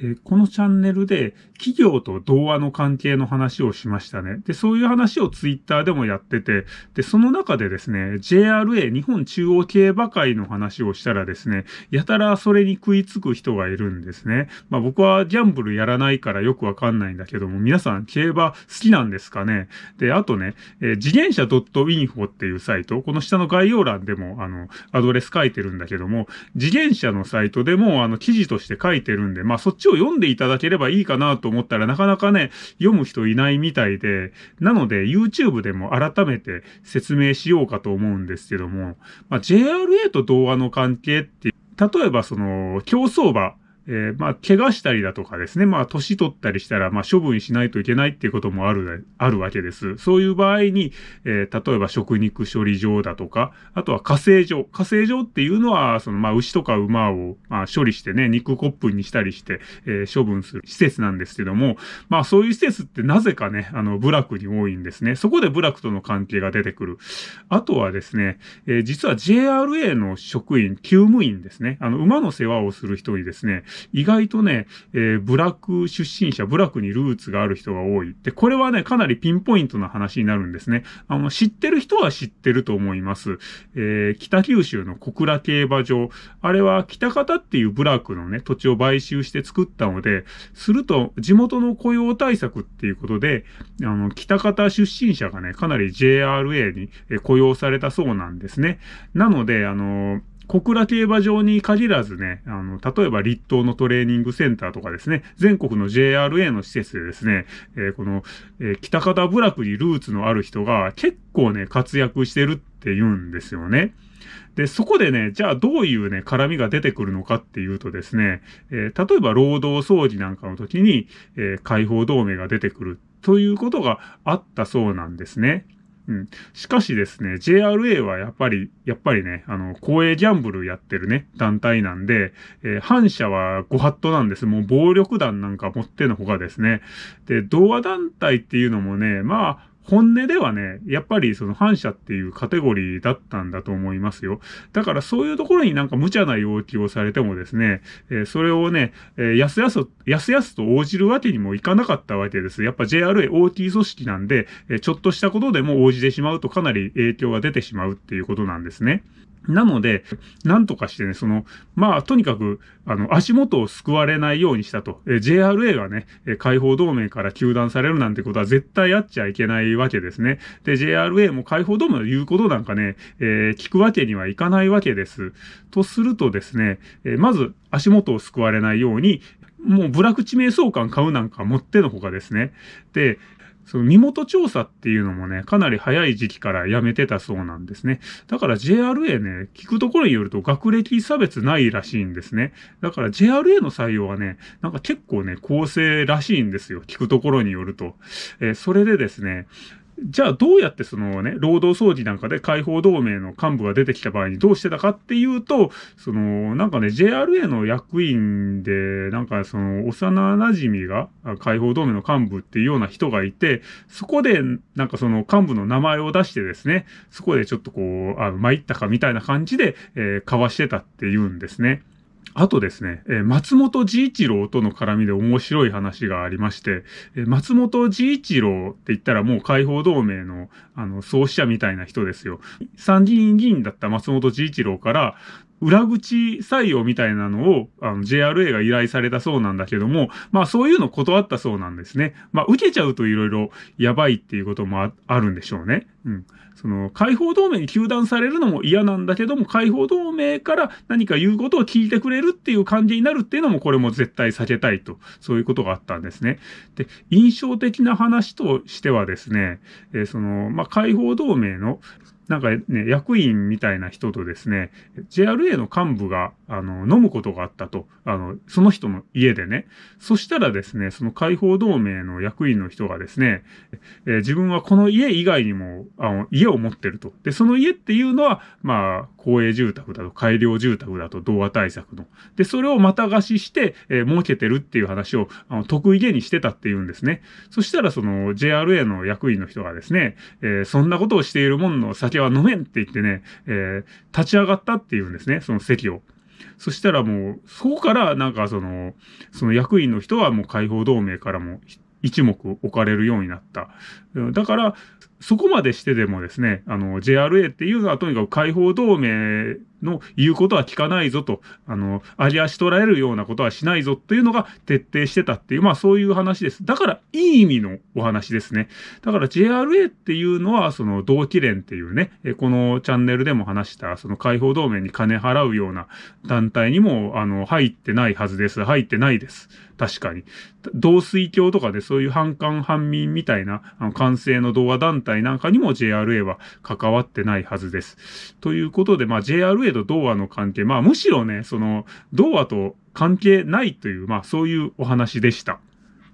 えー、このチャンネルで企業と童話の関係の話をしましたね。で、そういう話をツイッターでもやってて、で、その中でですね、JRA 日本中央競馬会の話をしたらですね、やたらそれに食いつく人がいるんですね。まあ僕はギャンブルやらないからよくわかんないんだけども、皆さん競馬好きなんですかね？で、あとね、えー、自転車 .info っていうサイト、この下の概要欄でも、あの、アドレス書いてるんだけども、自転車のサイトでも、あの、記事として書いてるんで、まあそっちを読んでいただければいいかなと思ったらなかなかね、読む人いないみたいで、なので YouTube でも改めて説明しようかと思うんですけども、まあ、JRA と童話の関係って、例えばその競走馬、えー、まあ、怪我したりだとかですね、まあ、年取ったりしたら、まあ、処分しないといけないっていうこともある、あるわけです。そういう場合に、えー、例えば食肉処理場だとか、あとは火星場。火星場っていうのは、その、まあ、牛とか馬を、まあ、処理してね、肉コップにしたりして、えー、処分する施設なんですけども、まあ、そういう施設ってなぜかね、あの、部落に多いんですね。そこで部落との関係が出てくる。あとはですね、えー、実は JRA の職員、厩務員ですね、あの、馬の世話をする人にですね、意外とね、えー、ブラック出身者、ブラックにルーツがある人が多い。で、これはね、かなりピンポイントな話になるんですね。あの、知ってる人は知ってると思います。えー、北九州の小倉競馬場。あれは北方っていうブラックのね、土地を買収して作ったので、すると地元の雇用対策っていうことで、あの、北方出身者がね、かなり JRA に雇用されたそうなんですね。なので、あの小倉競馬場に限らずね、あの、例えば立東のトレーニングセンターとかですね、全国の JRA の施設でですね、えー、この、えー、北方部落にルーツのある人が結構ね、活躍してるって言うんですよね。で、そこでね、じゃあどういうね、絡みが出てくるのかっていうとですね、えー、例えば労働掃除なんかの時に、え、解放同盟が出てくるということがあったそうなんですね。うん。しかしですね、JRA はやっぱり、やっぱりね、あの、公営ギャンブルやってるね、団体なんで、えー、反社はご法度なんです。もう暴力団なんか持ってのほかですね。で、童話団体っていうのもね、まあ、本音ではね、やっぱりその反射っていうカテゴリーだったんだと思いますよ。だからそういうところになんか無茶な要求をされてもですね、えー、それをね、えー、やすやす、やすやすと応じるわけにもいかなかったわけです。やっぱ JRA OT 組織なんで、えー、ちょっとしたことでも応じてしまうとかなり影響が出てしまうっていうことなんですね。なので、なんとかしてね、その、まあ、とにかく、あの、足元を救われないようにしたと。え JRA がね、え解放同盟から休断されるなんてことは絶対やっちゃいけないわけですね。で、JRA も解放同盟の言うことなんかね、えー、聞くわけにはいかないわけです。とするとですね、えまず足元を救われないように、もうブラック地名相関買うなんかもってのほかですね。で、その身元調査っていうのもね、かなり早い時期からやめてたそうなんですね。だから JRA ね、聞くところによると学歴差別ないらしいんですね。だから JRA の採用はね、なんか結構ね、公正らしいんですよ。聞くところによると。えー、それでですね、じゃあどうやってそのね、労働総理なんかで解放同盟の幹部が出てきた場合にどうしてたかっていうと、その、なんかね、JRA の役員で、なんかその、幼馴染が解放同盟の幹部っていうような人がいて、そこで、なんかその幹部の名前を出してですね、そこでちょっとこう、あ参ったかみたいな感じで、えー、交わしてたっていうんですね。あとですね、えー、松本治一郎との絡みで面白い話がありまして、えー、松本治一郎って言ったらもう解放同盟の、あの、創始者みたいな人ですよ。参議院議員だった松本治一郎から、裏口採用みたいなのを、あの、JRA が依頼されたそうなんだけども、まあそういうの断ったそうなんですね。まあ受けちゃうといろいろやばいっていうこともあるんでしょうね。うん。その、解放同盟に糾弾されるのも嫌なんだけども、解放同盟から何か言うことを聞いてくれるっていう感じになるっていうのも、これも絶対避けたいと、そういうことがあったんですね。で、印象的な話としてはですね、えー、その、まあ、解放同盟のなんかね、役員みたいな人とですね、JRA の幹部が、あの、飲むことがあったと。あの、その人の家でね。そしたらですね、その解放同盟の役員の人がですね、え、自分はこの家以外にも、あの、家を持ってると。で、その家っていうのは、まあ、公営住宅だと、改良住宅だと、動画対策の。で、それをまた貸しして、えー、儲けてるっていう話を、あの、得意げにしてたっていうんですね。そしたら、その、JRA の役員の人がですね、えー、そんなことをしているもんの酒は飲めんって言ってね、えー、立ち上がったっていうんですね、その席を。そしたらもう、そこからなんかその、その役員の人はもう解放同盟からも一目置かれるようになった。だから、そこまでしてでもですね、あの、JRA っていうのはとにかく解放同盟の言うことは聞かないぞと、あの、あり足取られるようなことはしないぞっていうのが徹底してたっていう、まあそういう話です。だから、いい意味のお話ですね。だから JRA っていうのは、その同期連っていうね、このチャンネルでも話した、その解放同盟に金払うような団体にも、あの、入ってないはずです。入ってないです。確かに。同水教とかでそういう反韓反民みたいな、あの、完成の童話団体なんかにも JRA は関わってないはずです。ということで、まあ JRA と童話の関係、まあむしろね、その、童話と関係ないという、まあそういうお話でした。